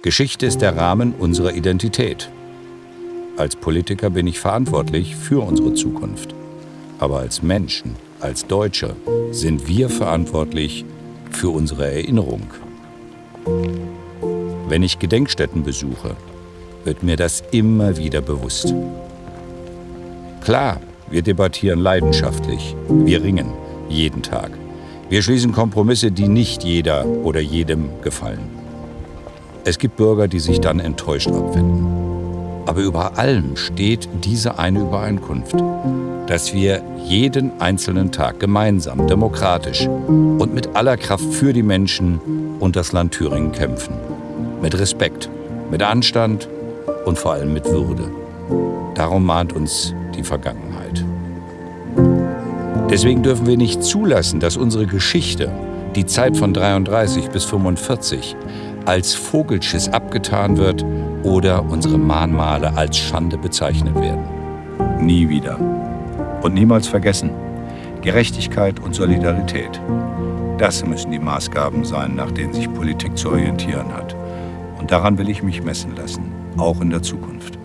Geschichte ist der Rahmen unserer Identität. Als Politiker bin ich verantwortlich für unsere Zukunft. Aber als Menschen, als Deutsche sind wir verantwortlich für unsere Erinnerung. Wenn ich Gedenkstätten besuche, wird mir das immer wieder bewusst. Klar, wir debattieren leidenschaftlich, wir ringen jeden Tag. Wir schließen Kompromisse, die nicht jeder oder jedem gefallen. Es gibt Bürger, die sich dann enttäuscht abwenden. Aber über allem steht diese eine Übereinkunft, dass wir jeden einzelnen Tag gemeinsam, demokratisch und mit aller Kraft für die Menschen und das Land Thüringen kämpfen. Mit Respekt, mit Anstand und vor allem mit Würde. Darum mahnt uns die Vergangenheit. Deswegen dürfen wir nicht zulassen, dass unsere Geschichte, die Zeit von 33 bis 45, als Vogelschiss abgetan wird oder unsere Mahnmale als Schande bezeichnet werden. Nie wieder. Und niemals vergessen. Gerechtigkeit und Solidarität. Das müssen die Maßgaben sein, nach denen sich Politik zu orientieren hat. Und daran will ich mich messen lassen, auch in der Zukunft.